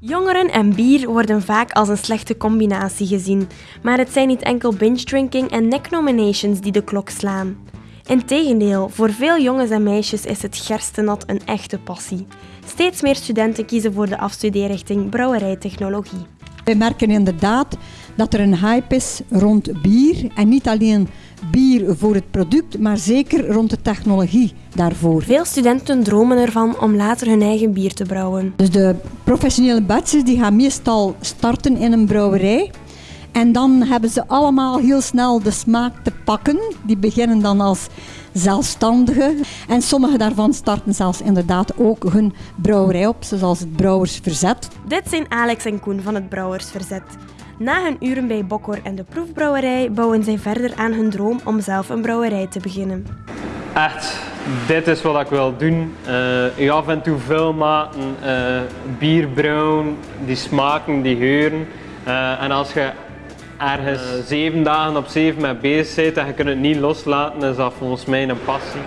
Jongeren en bier worden vaak als een slechte combinatie gezien, maar het zijn niet enkel binge-drinking en neck-nominations die de klok slaan. Integendeel, voor veel jongens en meisjes is het gerstenat een echte passie. Steeds meer studenten kiezen voor de afstudeerrichting brouwerijtechnologie. We merken inderdaad dat er een hype is rond bier en niet alleen bier voor het product, maar zeker rond de technologie daarvoor. Veel studenten dromen ervan om later hun eigen bier te brouwen. Dus de professionele batches die gaan meestal starten in een brouwerij. En dan hebben ze allemaal heel snel de smaak te pakken. Die beginnen dan als zelfstandigen. En sommige daarvan starten zelfs inderdaad ook hun brouwerij op, zoals het Brouwersverzet. Dit zijn Alex en Koen van het Brouwersverzet. Na hun uren bij Bokkor en de proefbrouwerij bouwen zij verder aan hun droom om zelf een brouwerij te beginnen. Echt, dit is wat ik wil doen. Uh, je af en toe filmmaken, uh, bier brouwen, die smaken, die geuren. Uh, en als je ergens zeven dagen op zeven mee bezig bent en je kunt het niet loslaten, is dat volgens mij een passie.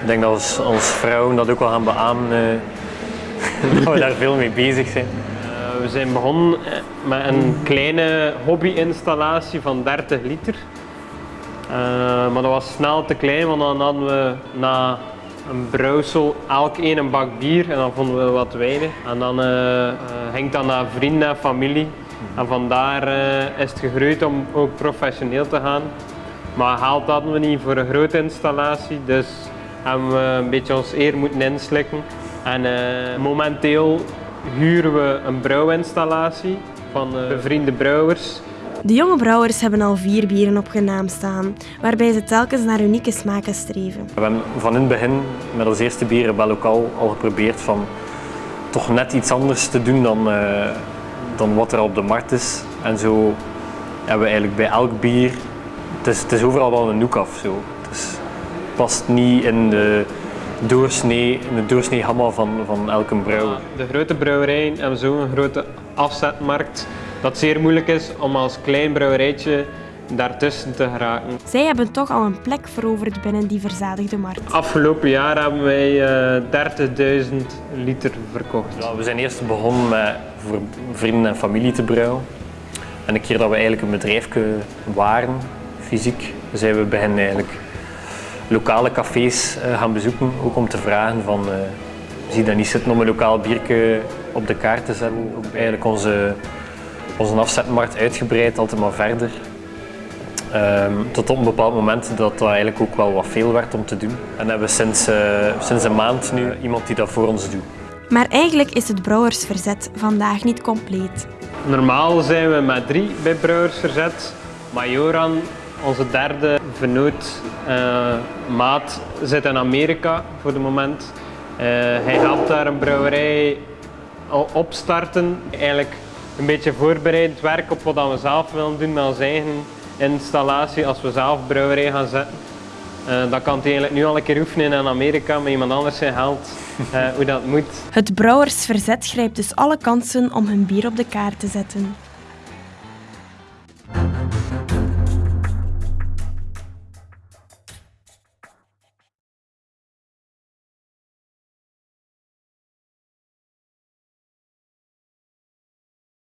Ik denk dat als, als vrouwen dat ook wel gaan beamen, dat we daar veel mee bezig zijn. We zijn begonnen eh, met een kleine hobbyinstallatie van 30 liter. Uh, maar dat was snel te klein, want dan hadden we na een brouwsel elk één een bak bier en dan vonden we wat weinig. En dan uh, ging dat naar vrienden en familie. En vandaar uh, is het gegroeid om ook professioneel te gaan. Maar geld hadden we niet voor een grote installatie, dus hebben we een beetje ons eer moeten inslikken. En momenteel huren we een brouwinstallatie van uh, bevriende brouwers. De jonge brouwers hebben al vier bieren op hun naam staan, waarbij ze telkens naar unieke smaken streven. We hebben van in het begin met ons eerste bieren bij lokaal al geprobeerd van toch net iets anders te doen dan, uh, dan wat er op de markt is. En zo hebben we eigenlijk bij elk bier, het is, het is overal wel een noek af. Zo. Het past niet in de doorsnee, de doorsnee hammer van, van elke brouwer. De grote brouwerijen hebben zo'n grote afzetmarkt dat het zeer moeilijk is om als klein brouwerijtje daartussen te geraken. Zij hebben toch al een plek veroverd binnen die verzadigde markt. Afgelopen jaar hebben wij uh, 30.000 liter verkocht. Ja, we zijn eerst begonnen met voor vrienden en familie te brouwen. En een keer dat we eigenlijk een bedrijf waren, fysiek, zijn we beginnen eigenlijk lokale cafés uh, gaan bezoeken, ook om te vragen van uh, zie dat niet zitten om een lokaal biertje op de kaart te zetten. Ook eigenlijk onze, onze afzetmarkt uitgebreid, altijd maar verder. Um, tot op een bepaald moment dat dat eigenlijk ook wel wat veel werd om te doen. En hebben we sinds, uh, sinds een maand nu iemand die dat voor ons doet. Maar eigenlijk is het Brouwersverzet vandaag niet compleet. Normaal zijn we met drie bij Brouwersverzet, maar Joran onze derde vernoot, uh, maat, zit in Amerika voor het moment. Uh, hij helpt daar een brouwerij opstarten. Eigenlijk een beetje voorbereid werk op wat we zelf willen doen met onze eigen installatie als we zelf brouwerij gaan zetten. Uh, dat kan hij eigenlijk nu al een keer oefenen in Amerika met iemand anders zijn geld, hoe dat moet. Het Brouwersverzet grijpt dus alle kansen om hun bier op de kaart te zetten.